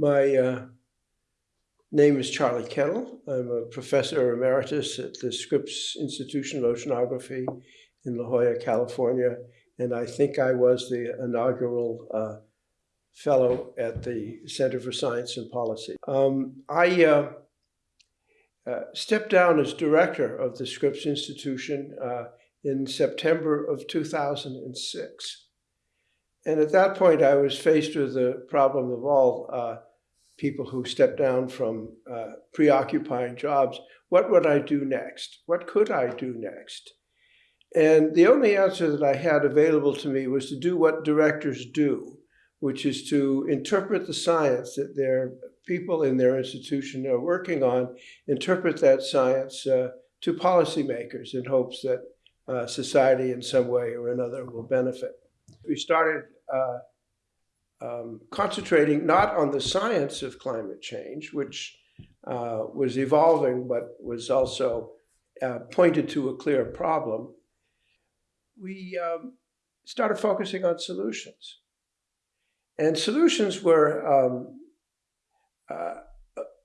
My uh, name is Charlie Kennel. I'm a professor emeritus at the Scripps Institution of Oceanography in La Jolla, California, and I think I was the inaugural uh, fellow at the Center for Science and Policy. Um, I uh, uh, stepped down as director of the Scripps Institution uh, in September of 2006. And at that point, I was faced with the problem of all uh, people who step down from uh, preoccupying jobs. What would I do next? What could I do next? And the only answer that I had available to me was to do what directors do, which is to interpret the science that their people in their institution are working on, interpret that science uh, to policymakers in hopes that uh, society in some way or another will benefit. We started uh, um, concentrating not on the science of climate change, which uh, was evolving but was also uh, pointed to a clear problem. We um, started focusing on solutions. And solutions were um, uh,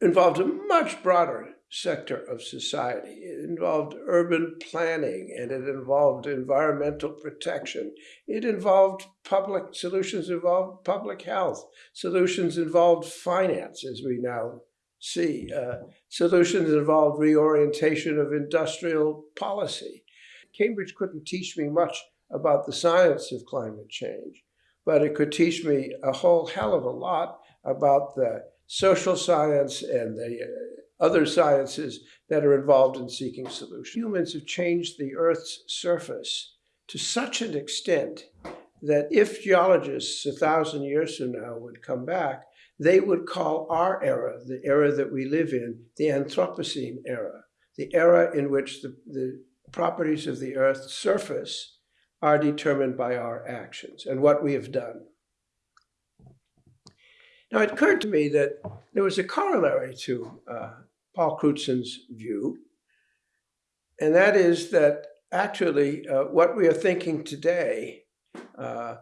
involved a much broader sector of society. It involved urban planning and it involved environmental protection. It involved public solutions, involved public health. Solutions involved finance, as we now see. Uh, solutions involved reorientation of industrial policy. Cambridge couldn't teach me much about the science of climate change, but it could teach me a whole hell of a lot about the social science and the uh, other sciences that are involved in seeking solutions. Humans have changed the Earth's surface to such an extent that if geologists a thousand years from now would come back, they would call our era, the era that we live in, the Anthropocene era, the era in which the, the properties of the Earth's surface are determined by our actions and what we have done. Now, it occurred to me that there was a corollary to uh, Paul Crutzen's view, and that is that actually uh, what we are thinking today, uh,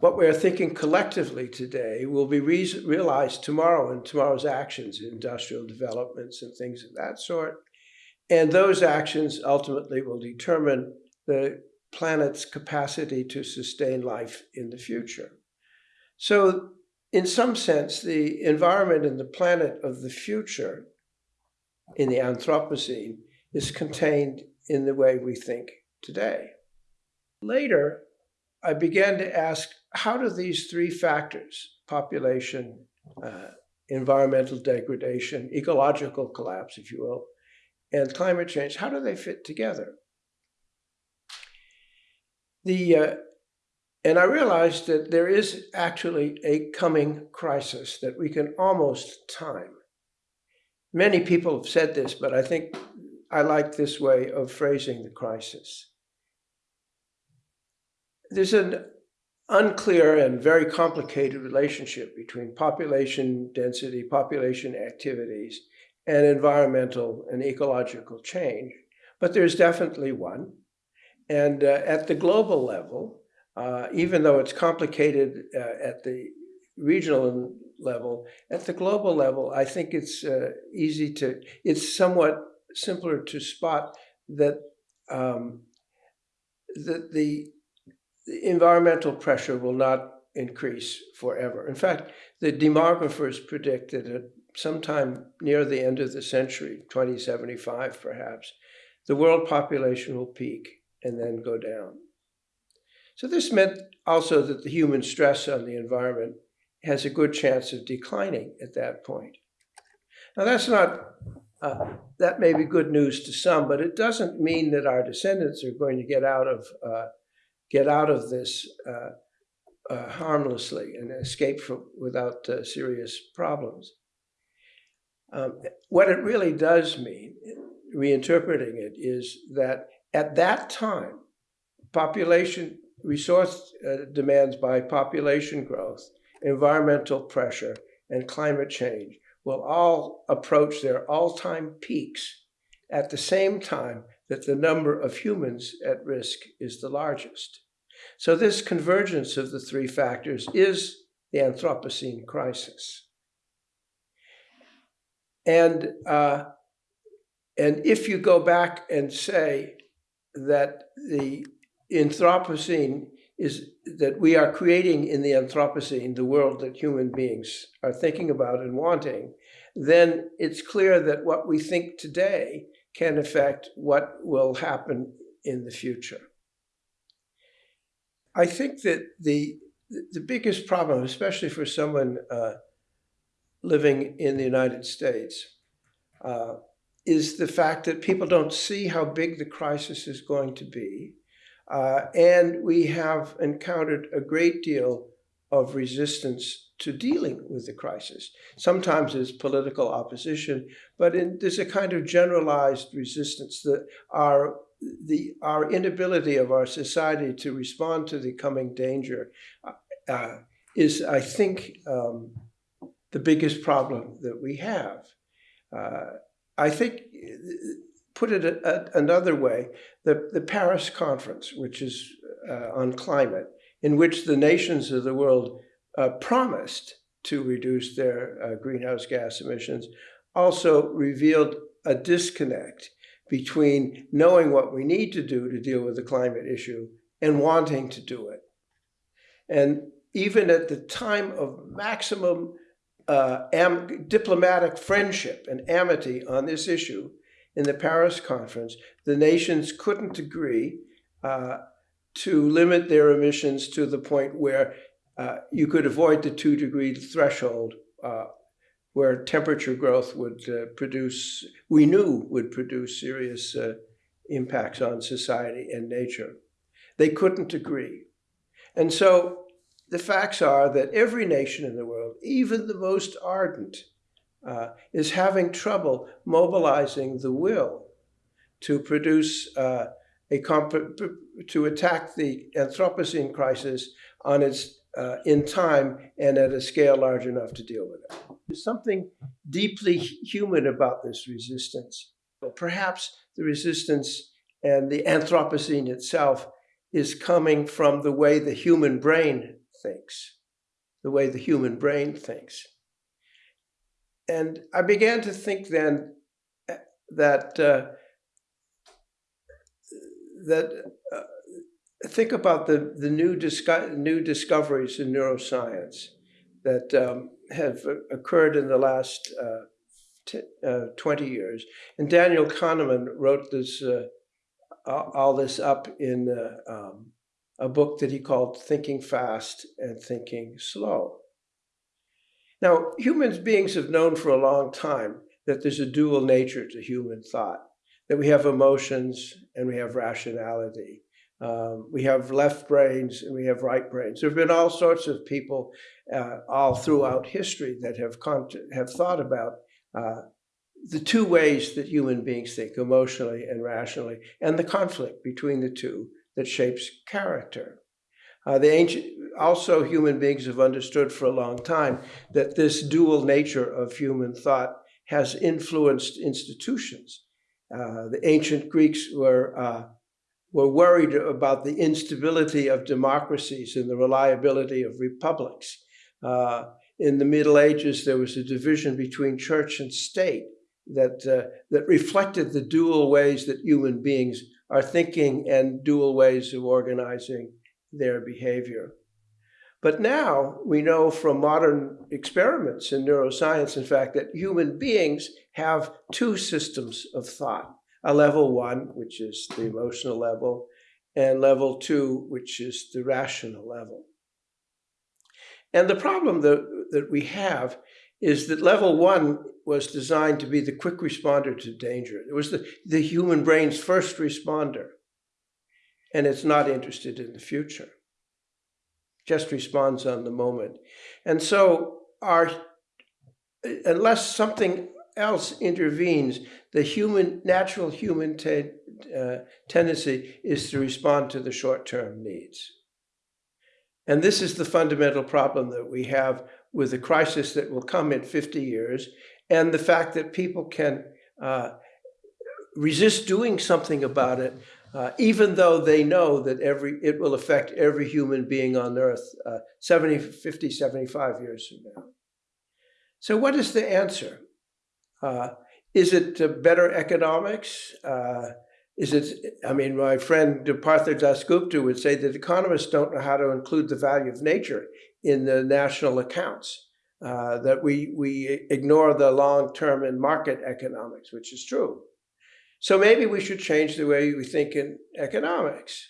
what we are thinking collectively today will be re realized tomorrow in tomorrow's actions, industrial developments and things of that sort. And those actions ultimately will determine the planet's capacity to sustain life in the future. So in some sense, the environment and the planet of the future in the Anthropocene is contained in the way we think today. Later, I began to ask, how do these three factors, population, uh, environmental degradation, ecological collapse, if you will, and climate change, how do they fit together? The uh, and I realized that there is actually a coming crisis that we can almost time. Many people have said this, but I think I like this way of phrasing the crisis. There's an unclear and very complicated relationship between population density, population activities, and environmental and ecological change. But there's definitely one. And uh, at the global level, uh, even though it's complicated uh, at the regional level, at the global level, I think it's uh, easy to, it's somewhat simpler to spot that um, the, the, the environmental pressure will not increase forever. In fact, the demographers predict that at sometime near the end of the century, 2075 perhaps, the world population will peak and then go down. So this meant also that the human stress on the environment has a good chance of declining at that point. Now that's not, uh, that may be good news to some, but it doesn't mean that our descendants are going to get out of, uh, get out of this uh, uh harmlessly and escape from, without uh, serious problems. Um, what it really does mean, reinterpreting it, is that at that time, population resource uh, demands by population growth, environmental pressure, and climate change will all approach their all-time peaks at the same time that the number of humans at risk is the largest. So this convergence of the three factors is the Anthropocene crisis. And, uh, and if you go back and say that the Anthropocene is that we are creating in the Anthropocene the world that human beings are thinking about and wanting, then it's clear that what we think today can affect what will happen in the future. I think that the the biggest problem, especially for someone uh, living in the United States, uh, is the fact that people don't see how big the crisis is going to be. Uh, and we have encountered a great deal of resistance to dealing with the crisis. Sometimes there's political opposition, but in, there's a kind of generalized resistance that our the our inability of our society to respond to the coming danger uh, uh, is, I think, um, the biggest problem that we have. Uh, I think, put it a, a, another way, the, the Paris Conference, which is uh, on climate, in which the nations of the world uh, promised to reduce their uh, greenhouse gas emissions, also revealed a disconnect between knowing what we need to do to deal with the climate issue and wanting to do it. And even at the time of maximum uh, diplomatic friendship and amity on this issue in the Paris conference, the nations couldn't agree uh, to limit their emissions to the point where uh, you could avoid the two degree threshold uh, where temperature growth would uh, produce, we knew would produce serious uh, impacts on society and nature. They couldn't agree. And so the facts are that every nation in the world, even the most ardent, uh, is having trouble mobilizing the will to produce uh, a to attack the Anthropocene crisis on its uh, in time and at a scale large enough to deal with it. There's something deeply human about this resistance. But Perhaps the resistance and the Anthropocene itself is coming from the way the human brain thinks, the way the human brain thinks. And I began to think then uh, that uh, that uh, think about the the new disco new discoveries in neuroscience that um, have occurred in the last uh, uh, 20 years. And Daniel Kahneman wrote this uh, all this up in um, a book that he called Thinking Fast and Thinking Slow. Now, humans beings have known for a long time that there's a dual nature to human thought, that we have emotions and we have rationality. Um, we have left brains and we have right brains. There have been all sorts of people uh, all throughout history that have, have thought about uh, the two ways that human beings think, emotionally and rationally, and the conflict between the two that shapes character. Uh, the ancient, also human beings have understood for a long time that this dual nature of human thought has influenced institutions. Uh, the ancient Greeks were, uh, were worried about the instability of democracies and the reliability of republics. Uh, in the Middle Ages, there was a division between church and state that, uh, that reflected the dual ways that human beings are thinking and dual ways of organizing their behavior. But now we know from modern experiments in neuroscience, in fact, that human beings have two systems of thought. A level one, which is the emotional level, and level two, which is the rational level. And the problem that, that we have is that level one was designed to be the quick responder to danger. It was the, the human brain's first responder. And it's not interested in the future. Just responds on the moment. And so our unless something else intervenes, the human natural human te uh, tendency is to respond to the short-term needs. And this is the fundamental problem that we have with the crisis that will come in 50 years and the fact that people can uh, resist doing something about it, uh, even though they know that every it will affect every human being on earth uh, 70, 50, 75 years from now. So what is the answer? Uh, is it uh, better economics? Uh, is it, I mean, my friend Partha Dasgupta would say that economists don't know how to include the value of nature in the national accounts, that we, we ignore the long term in market economics, which is true. So maybe we should change the way we think in economics.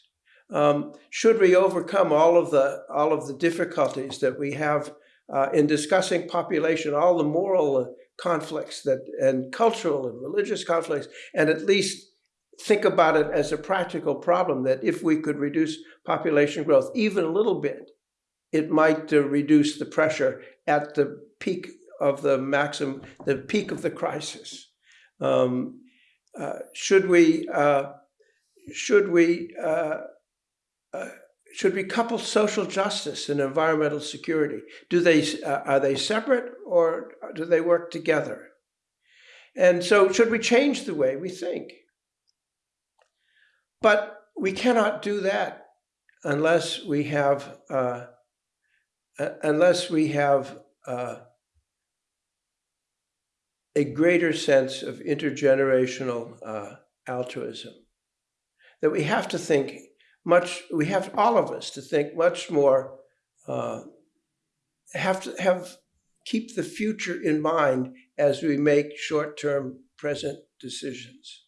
Um, should we overcome all of the all of the difficulties that we have uh, in discussing population, all the moral conflicts that and cultural and religious conflicts, and at least think about it as a practical problem that if we could reduce population growth even a little bit, it might uh, reduce the pressure at the peak of the maximum, the peak of the crisis. Um, uh, should we uh, should we uh, uh, should we couple social justice and environmental security? Do they are they separate or do they work together? And so, should we change the way we think? But we cannot do that unless we have uh, unless we have uh, a greater sense of intergenerational uh, altruism. That we have to think much, we have all of us to think much more, uh, have to have, keep the future in mind as we make short-term present decisions.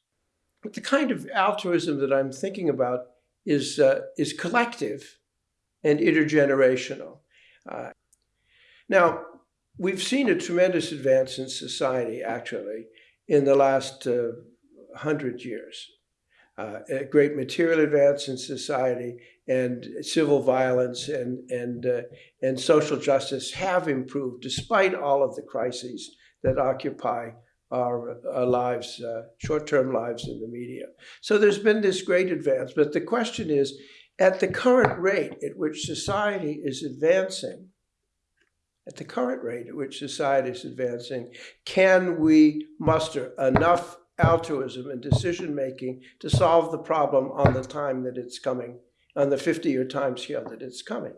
But the kind of altruism that I'm thinking about is, uh, is collective and intergenerational. Uh, now, we've seen a tremendous advance in society, actually, in the last uh, hundred years. Uh, a great material advance in society and civil violence and, and, uh, and social justice have improved despite all of the crises that occupy our, our lives, uh, short-term lives in the media. So there's been this great advance, but the question is, at the current rate at which society is advancing, at the current rate at which society is advancing, can we muster enough altruism and decision making to solve the problem on the time that it's coming, on the 50 year time scale that it's coming?